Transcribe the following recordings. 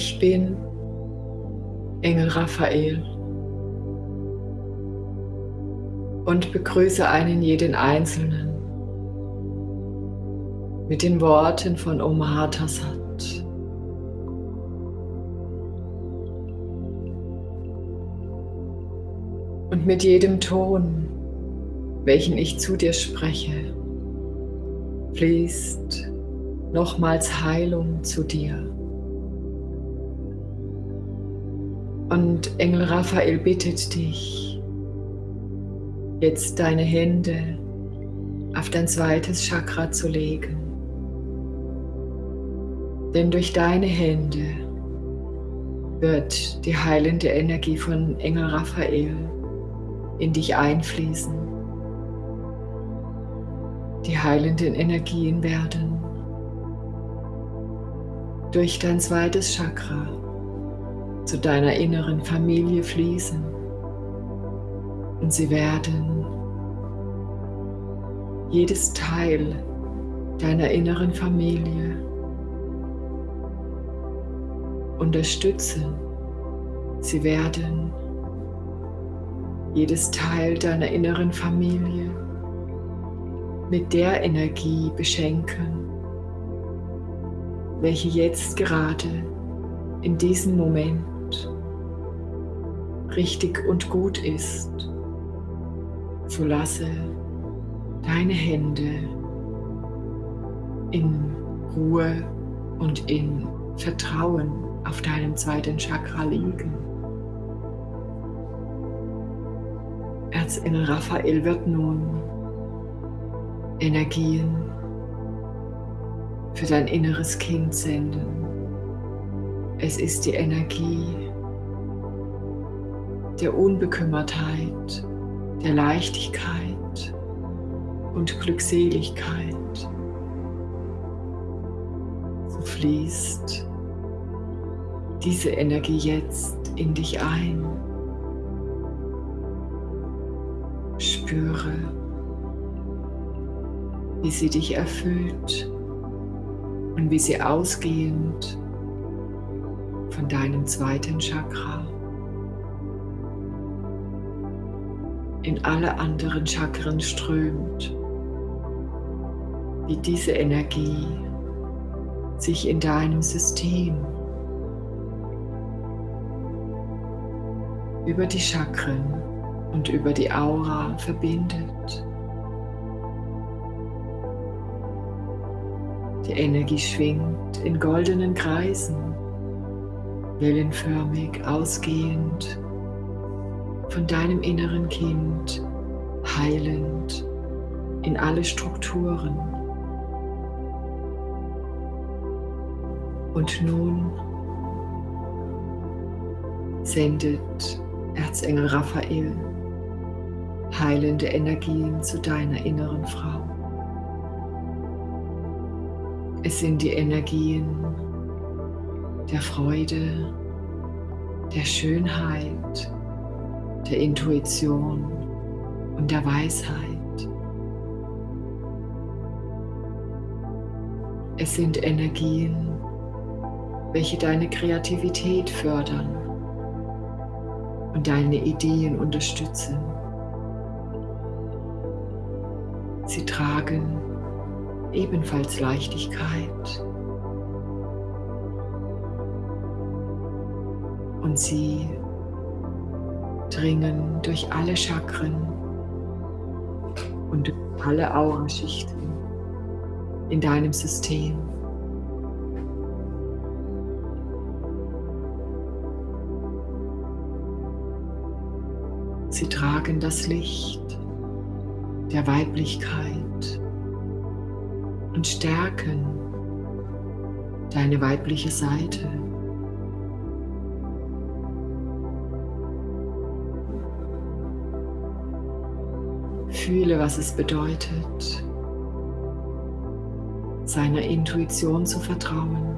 Ich bin Engel Raphael und begrüße einen jeden Einzelnen mit den Worten von Om Mahatasat. Und mit jedem Ton, welchen ich zu dir spreche, fließt nochmals Heilung zu dir. Und Engel Raphael bittet dich, jetzt deine Hände auf dein zweites Chakra zu legen. Denn durch deine Hände wird die heilende Energie von Engel Raphael in dich einfließen. Die heilenden Energien werden durch dein zweites Chakra zu deiner inneren Familie fließen und sie werden jedes Teil deiner inneren Familie unterstützen. Sie werden jedes Teil deiner inneren Familie mit der Energie beschenken, welche jetzt gerade in diesem Moment richtig und gut ist, so lasse deine Hände in Ruhe und in Vertrauen auf deinem zweiten Chakra liegen. Erzengel Raphael wird nun Energien für dein inneres Kind senden. Es ist die Energie der Unbekümmertheit, der Leichtigkeit und Glückseligkeit. So fließt diese Energie jetzt in dich ein. Spüre, wie sie dich erfüllt und wie sie ausgehend von deinem zweiten Chakra in alle anderen Chakren strömt, wie diese Energie sich in deinem System über die Chakren und über die Aura verbindet. Die Energie schwingt in goldenen Kreisen, wellenförmig ausgehend von deinem inneren Kind heilend in alle Strukturen. Und nun sendet Erzengel Raphael heilende Energien zu deiner inneren Frau. Es sind die Energien der Freude, der Schönheit, der Intuition und der Weisheit. Es sind Energien, welche deine Kreativität fördern und deine Ideen unterstützen. Sie tragen ebenfalls Leichtigkeit und sie dringen durch alle Chakren und durch alle Auraschichten in deinem System. Sie tragen das Licht der Weiblichkeit und stärken deine weibliche Seite. Fühle, was es bedeutet, seiner Intuition zu vertrauen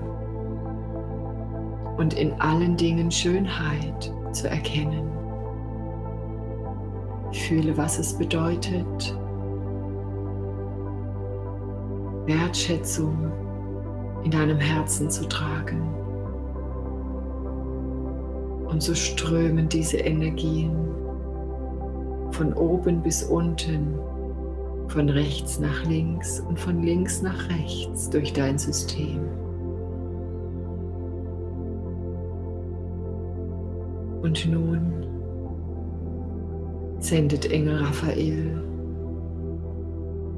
und in allen Dingen Schönheit zu erkennen. Fühle, was es bedeutet, Wertschätzung in deinem Herzen zu tragen Und so strömen diese Energien von oben bis unten, von rechts nach links und von links nach rechts durch dein System. Und nun sendet Engel Raphael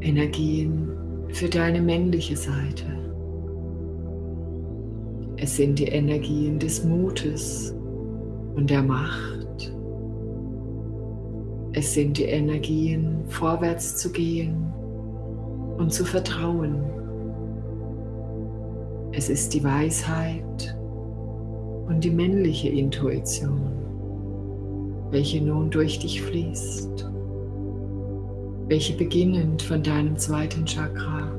Energien für deine männliche Seite. Es sind die Energien des Mutes und der Macht. Es sind die Energien, vorwärts zu gehen und zu vertrauen. Es ist die Weisheit und die männliche Intuition, welche nun durch dich fließt welche beginnend von deinem zweiten Chakra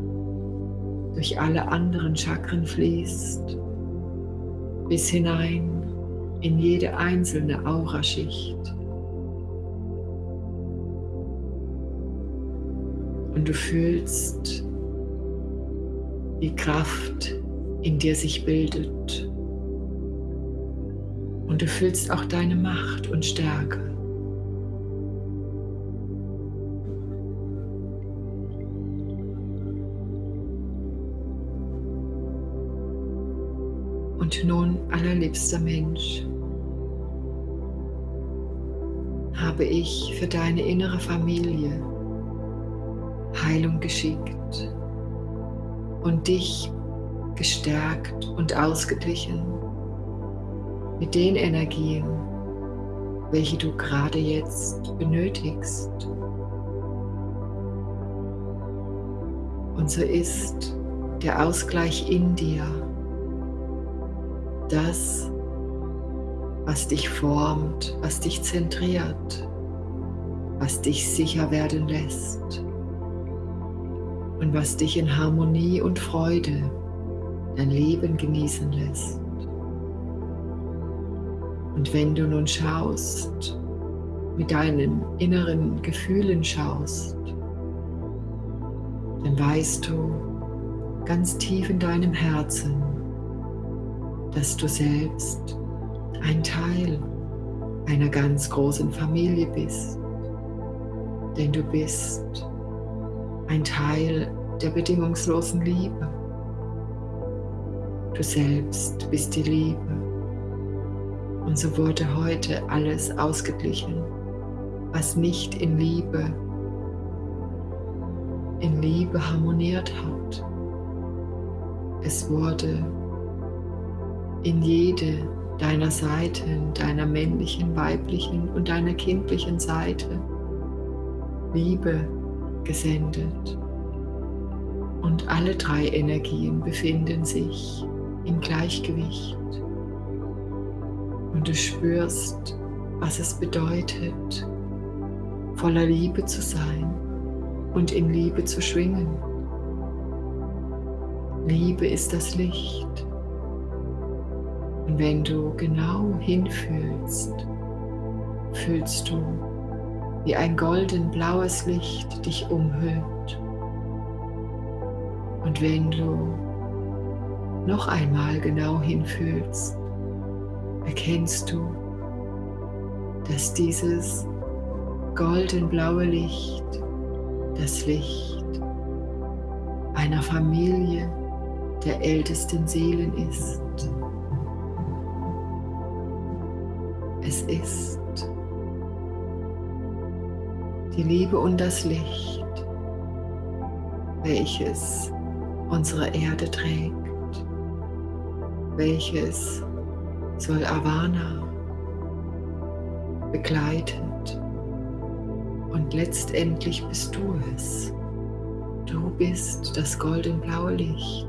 durch alle anderen Chakren fließt, bis hinein in jede einzelne Auraschicht. Und du fühlst die Kraft in dir sich bildet. Und du fühlst auch deine Macht und Stärke. Und nun, allerliebster Mensch, habe ich für deine innere Familie Heilung geschickt und dich gestärkt und ausgeglichen mit den Energien, welche du gerade jetzt benötigst. Und so ist der Ausgleich in dir das, was dich formt, was dich zentriert, was dich sicher werden lässt und was dich in Harmonie und Freude dein Leben genießen lässt. Und wenn du nun schaust, mit deinen inneren Gefühlen schaust, dann weißt du ganz tief in deinem Herzen, dass du selbst ein Teil einer ganz großen Familie bist. Denn du bist ein Teil der bedingungslosen Liebe. Du selbst bist die Liebe. Und so wurde heute alles ausgeglichen, was nicht in Liebe, in Liebe harmoniert hat. Es wurde in jede deiner Seiten, deiner männlichen, weiblichen und deiner kindlichen Seite Liebe gesendet. Und alle drei Energien befinden sich im Gleichgewicht. Und du spürst, was es bedeutet, voller Liebe zu sein und in Liebe zu schwingen. Liebe ist das Licht und wenn du genau hinfühlst, fühlst du, wie ein golden-blaues Licht dich umhüllt. Und wenn du noch einmal genau hinfühlst, erkennst du, dass dieses golden-blaue Licht das Licht einer Familie der ältesten Seelen ist. es ist. Die Liebe und das Licht, welches unsere Erde trägt, welches soll Avana begleitet und letztendlich bist du es. Du bist das goldenblaue Licht.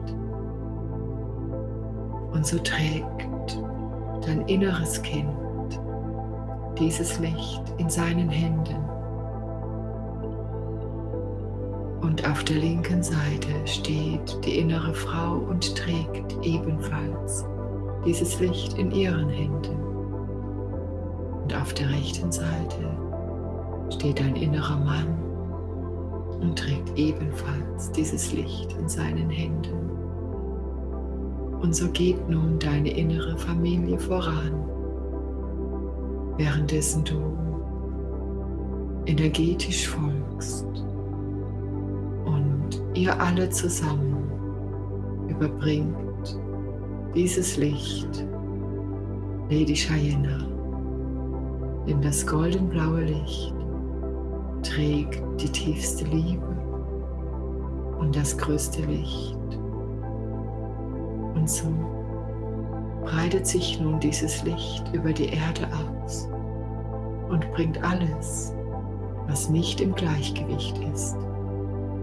Und so trägt dein inneres Kind dieses Licht in seinen Händen. Und auf der linken Seite steht die innere Frau und trägt ebenfalls dieses Licht in ihren Händen. Und auf der rechten Seite steht ein innerer Mann und trägt ebenfalls dieses Licht in seinen Händen. Und so geht nun deine innere Familie voran währenddessen du energetisch folgst ihr alle zusammen überbringt dieses Licht Lady Cheyenne, denn das goldenblaue Licht trägt die tiefste Liebe und das größte Licht. Und so breitet sich nun dieses Licht über die Erde aus und bringt alles, was nicht im Gleichgewicht ist,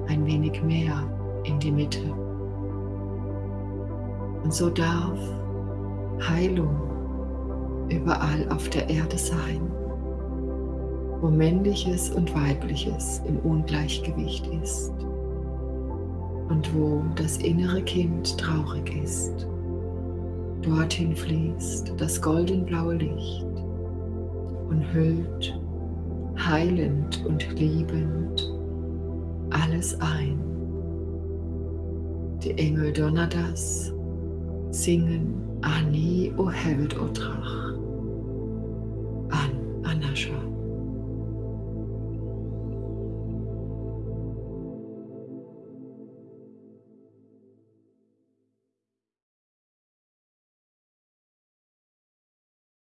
ein wenig mehr in die Mitte. Und so darf Heilung überall auf der Erde sein, wo männliches und weibliches im Ungleichgewicht ist und wo das innere Kind traurig ist. Dorthin fließt das goldenblaue Licht und hüllt heilend und liebend alles ein. Die Engel Donnerdas singen Ani o Hevet o Drach an Anascha.